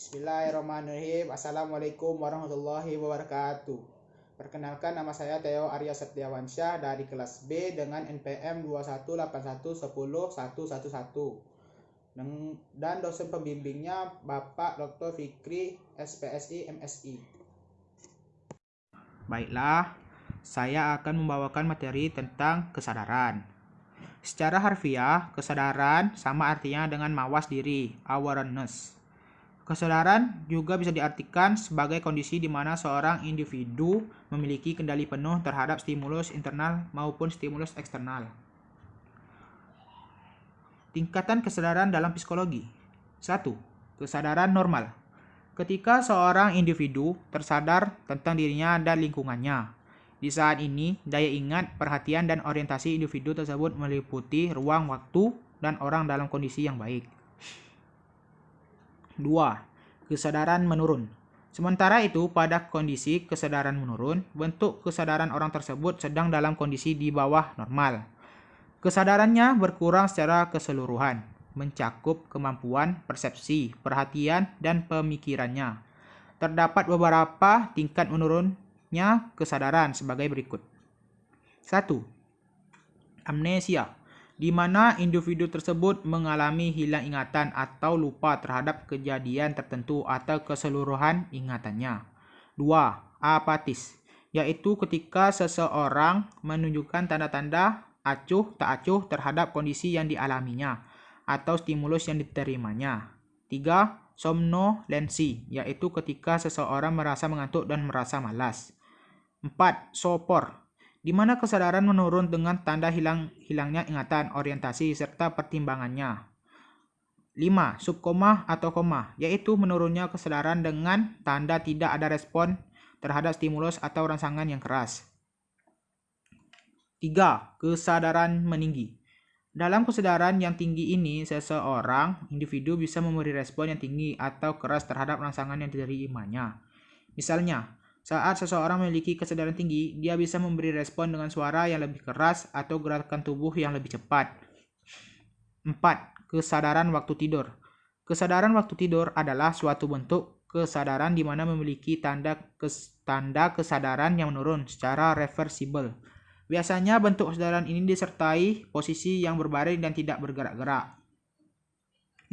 Bismillahirrahmanirrahim. Assalamualaikum warahmatullahi wabarakatuh. Perkenalkan nama saya Theo Arya Setiawansyah dari kelas B dengan NPM 218110111 dan dosen pembimbingnya Bapak Dr. Fikri SPSI MSI. Baiklah, saya akan membawakan materi tentang kesadaran. Secara harfiah, kesadaran sama artinya dengan mawas diri, awareness. Kesadaran juga bisa diartikan sebagai kondisi di mana seorang individu memiliki kendali penuh terhadap stimulus internal maupun stimulus eksternal. Tingkatan kesadaran dalam psikologi 1. Kesadaran normal Ketika seorang individu tersadar tentang dirinya dan lingkungannya. Di saat ini, daya ingat, perhatian, dan orientasi individu tersebut meliputi ruang waktu dan orang dalam kondisi yang baik. 2. Kesadaran menurun. Sementara itu, pada kondisi kesadaran menurun, bentuk kesadaran orang tersebut sedang dalam kondisi di bawah normal. Kesadarannya berkurang secara keseluruhan, mencakup kemampuan persepsi, perhatian, dan pemikirannya. Terdapat beberapa tingkat menurunnya kesadaran sebagai berikut. 1. Amnesia di mana individu tersebut mengalami hilang ingatan atau lupa terhadap kejadian tertentu atau keseluruhan ingatannya. 2. Apatis, yaitu ketika seseorang menunjukkan tanda-tanda acuh tak acuh terhadap kondisi yang dialaminya atau stimulus yang diterimanya. 3. Somnolensi, yaitu ketika seseorang merasa mengantuk dan merasa malas. 4. Sopor, di mana kesadaran menurun dengan tanda hilang hilangnya ingatan, orientasi, serta pertimbangannya. 5. Subkoma atau koma, yaitu menurunnya kesadaran dengan tanda tidak ada respon terhadap stimulus atau rangsangan yang keras. 3. Kesadaran meninggi. Dalam kesadaran yang tinggi ini, seseorang, individu bisa memberi respon yang tinggi atau keras terhadap rangsangan yang diterimanya. Misalnya, saat seseorang memiliki kesadaran tinggi, dia bisa memberi respon dengan suara yang lebih keras atau gerakan tubuh yang lebih cepat. 4. Kesadaran waktu tidur. Kesadaran waktu tidur adalah suatu bentuk kesadaran di mana memiliki tanda kes, tanda kesadaran yang menurun secara reversible. Biasanya bentuk kesadaran ini disertai posisi yang berbaring dan tidak bergerak-gerak.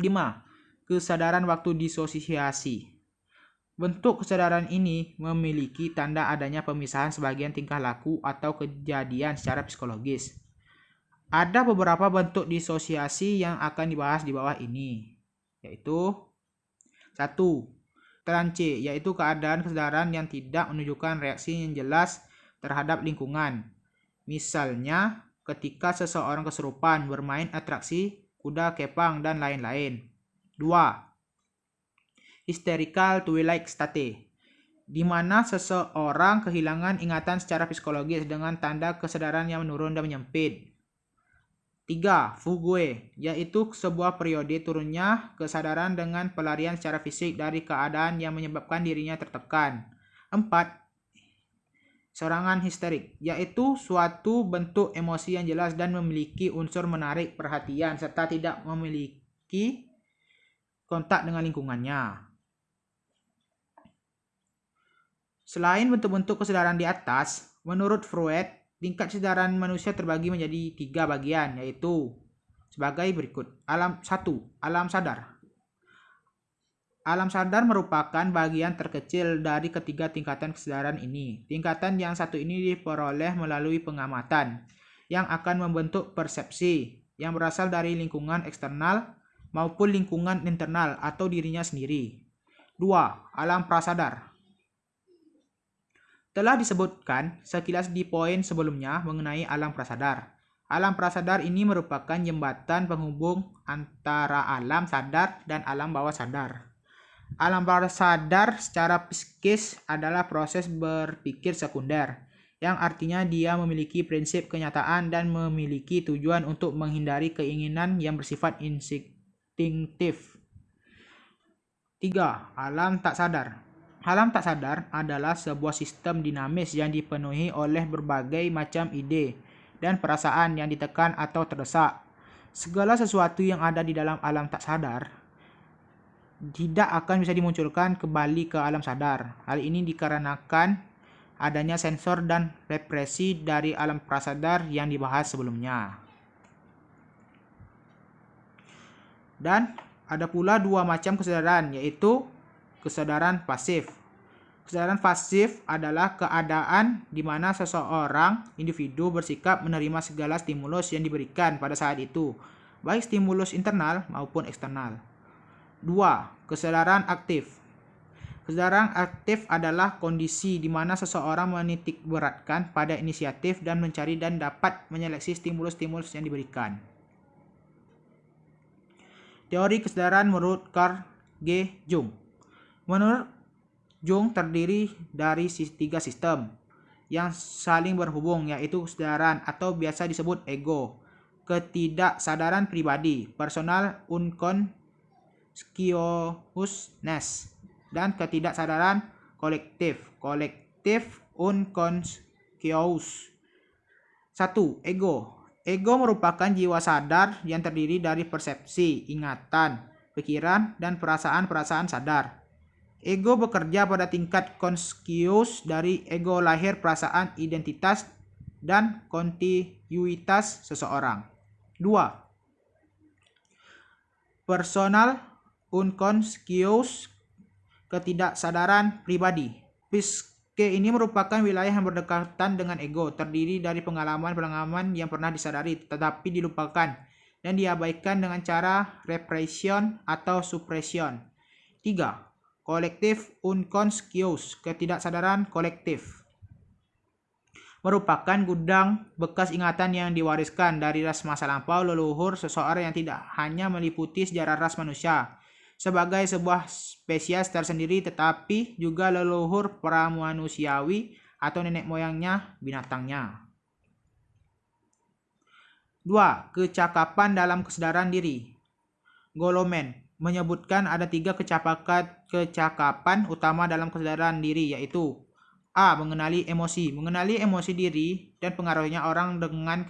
5. Kesadaran waktu disosiasi. Bentuk kesadaran ini memiliki tanda adanya pemisahan sebagian tingkah laku atau kejadian secara psikologis. Ada beberapa bentuk disosiasi yang akan dibahas di bawah ini, yaitu satu, Trance, yaitu keadaan kesadaran yang tidak menunjukkan reaksi yang jelas terhadap lingkungan. Misalnya, ketika seseorang kesurupan bermain atraksi, kuda kepang, dan lain-lain. Dua, hysterical twilight state, di mana seseorang kehilangan ingatan secara psikologis dengan tanda kesadaran yang menurun dan menyempit. 3. Fugue, yaitu sebuah periode turunnya kesadaran dengan pelarian secara fisik dari keadaan yang menyebabkan dirinya tertekan. 4. Serangan histerik, yaitu suatu bentuk emosi yang jelas dan memiliki unsur menarik perhatian serta tidak memiliki kontak dengan lingkungannya. Selain bentuk-bentuk kesadaran di atas, menurut Freud, tingkat kesadaran manusia terbagi menjadi tiga bagian, yaitu sebagai berikut. Alam satu, alam sadar. Alam sadar merupakan bagian terkecil dari ketiga tingkatan kesadaran ini. Tingkatan yang satu ini diperoleh melalui pengamatan, yang akan membentuk persepsi yang berasal dari lingkungan eksternal maupun lingkungan internal atau dirinya sendiri. Dua, alam prasadar telah disebutkan sekilas di poin sebelumnya mengenai alam prasadar. Alam prasadar ini merupakan jembatan penghubung antara alam sadar dan alam bawah sadar. Alam prasadar secara psikis adalah proses berpikir sekunder, yang artinya dia memiliki prinsip kenyataan dan memiliki tujuan untuk menghindari keinginan yang bersifat instinktif. 3. Alam tak sadar Alam tak sadar adalah sebuah sistem dinamis yang dipenuhi oleh berbagai macam ide dan perasaan yang ditekan atau terdesak. Segala sesuatu yang ada di dalam alam tak sadar tidak akan bisa dimunculkan kembali ke alam sadar. Hal ini dikarenakan adanya sensor dan represi dari alam prasadar yang dibahas sebelumnya. Dan ada pula dua macam kesadaran, yaitu kesadaran pasif. Kesadaran pasif adalah keadaan di mana seseorang individu bersikap menerima segala stimulus yang diberikan pada saat itu, baik stimulus internal maupun eksternal. 2. Kesadaran aktif. Kesadaran aktif adalah kondisi di mana seseorang menitik beratkan pada inisiatif dan mencari dan dapat menyeleksi stimulus-stimulus yang diberikan. Teori kesadaran menurut Carl G. Jung. Menurut Jung terdiri dari tiga sistem yang saling berhubung yaitu kesadaran atau biasa disebut ego, ketidaksadaran pribadi, personal unconsciousness, dan ketidaksadaran kolektif, kolektif unconscious. Satu, ego. Ego merupakan jiwa sadar yang terdiri dari persepsi, ingatan, pikiran, dan perasaan-perasaan sadar. Ego bekerja pada tingkat konskius dari ego lahir perasaan identitas dan kontinuitas seseorang. Dua, Personal unconscious ketidaksadaran pribadi. Psique ini merupakan wilayah yang berdekatan dengan ego, terdiri dari pengalaman-pengalaman yang pernah disadari tetapi dilupakan dan diabaikan dengan cara repression atau suppression. 3. Kolektif unconscious, ketidaksadaran kolektif. Merupakan gudang bekas ingatan yang diwariskan dari ras masa lampau leluhur seseorang yang tidak hanya meliputi sejarah ras manusia, sebagai sebuah spesies tersendiri tetapi juga leluhur pramuanusiawi atau nenek moyangnya binatangnya. 2. Kecakapan dalam kesadaran diri. Golomen menyebutkan ada tiga kecakapan, kecakapan utama dalam kesadaran diri yaitu A. Mengenali emosi. Mengenali emosi diri dan pengaruhnya orang dengan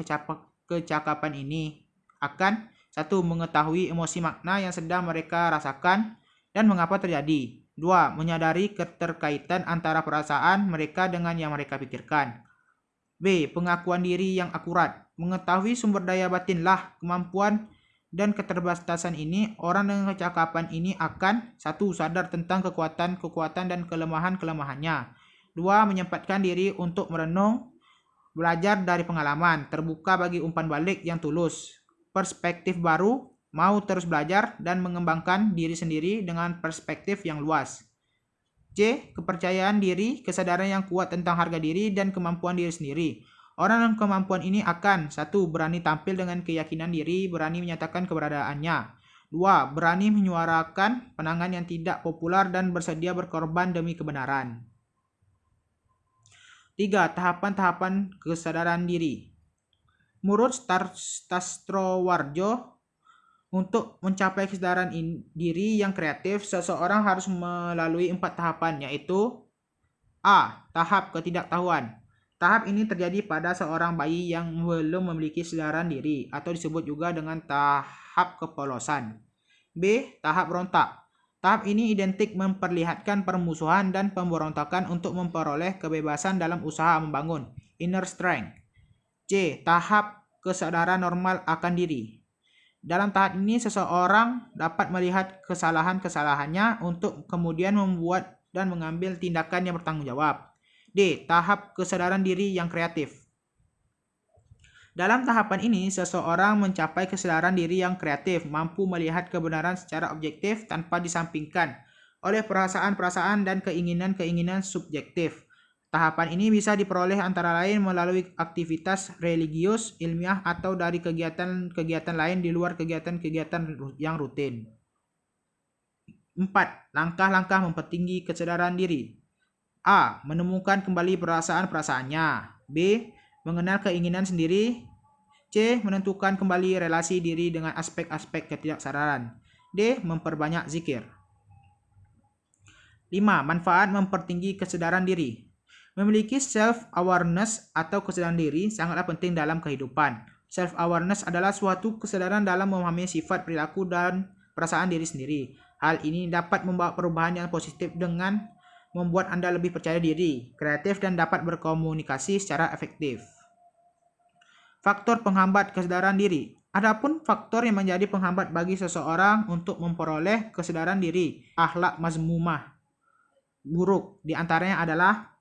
kecakapan ini akan satu, mengetahui emosi makna yang sedang mereka rasakan dan mengapa terjadi. Dua, menyadari keterkaitan antara perasaan mereka dengan yang mereka pikirkan. B. Pengakuan diri yang akurat. Mengetahui sumber daya batinlah kemampuan dan keterbatasan ini, orang dengan kecakapan ini akan satu sadar tentang kekuatan-kekuatan dan kelemahan-kelemahannya. Dua, menyempatkan diri untuk merenung, belajar dari pengalaman, terbuka bagi umpan balik yang tulus perspektif baru, mau terus belajar dan mengembangkan diri sendiri dengan perspektif yang luas. C. Kepercayaan diri, kesadaran yang kuat tentang harga diri dan kemampuan diri sendiri. Orang dengan kemampuan ini akan satu Berani tampil dengan keyakinan diri, berani menyatakan keberadaannya. Dua, Berani menyuarakan penangan yang tidak populer dan bersedia berkorban demi kebenaran. Tiga, Tahapan-tahapan kesadaran diri. Menurut Stastrowarjo, untuk mencapai kesadaran diri yang kreatif, seseorang harus melalui empat tahapan, yaitu A. Tahap ketidaktahuan. Tahap ini terjadi pada seorang bayi yang belum memiliki kesadaran diri, atau disebut juga dengan tahap kepolosan. B. Tahap berontak. Tahap ini identik memperlihatkan permusuhan dan pemberontakan untuk memperoleh kebebasan dalam usaha membangun inner strength. C. Tahap kesadaran normal akan diri. Dalam tahap ini, seseorang dapat melihat kesalahan-kesalahannya untuk kemudian membuat dan mengambil tindakan yang bertanggung jawab. D. Tahap kesadaran diri yang kreatif. Dalam tahapan ini, seseorang mencapai kesadaran diri yang kreatif, mampu melihat kebenaran secara objektif tanpa disampingkan oleh perasaan-perasaan dan keinginan-keinginan subjektif. Tahapan ini bisa diperoleh antara lain melalui aktivitas religius, ilmiah, atau dari kegiatan-kegiatan lain di luar kegiatan-kegiatan yang rutin. 4. Langkah-langkah mempertinggi kesadaran diri. A. Menemukan kembali perasaan-perasaannya. B. Mengenal keinginan sendiri. C. Menentukan kembali relasi diri dengan aspek-aspek ketidaksadaran. D. Memperbanyak zikir. 5. Manfaat mempertinggi kesadaran diri. Memiliki self-awareness atau kesadaran diri sangatlah penting dalam kehidupan. Self-awareness adalah suatu kesadaran dalam memahami sifat perilaku dan perasaan diri sendiri. Hal ini dapat membawa perubahan yang positif dengan membuat Anda lebih percaya diri, kreatif, dan dapat berkomunikasi secara efektif. Faktor penghambat kesadaran diri. Adapun faktor yang menjadi penghambat bagi seseorang untuk memperoleh kesadaran diri, akhlak mazmumah buruk di antaranya adalah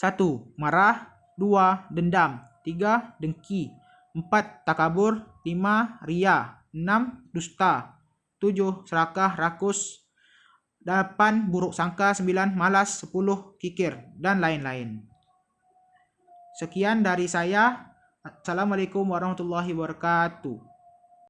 1. Marah 2. Dendam 3. Dengki 4. Takabur 5. Ria 6. Dusta 7. Serakah rakus 8. Buruk sangka 9. Malas 10. Kikir dan lain-lain Sekian dari saya Assalamualaikum warahmatullahi wabarakatuh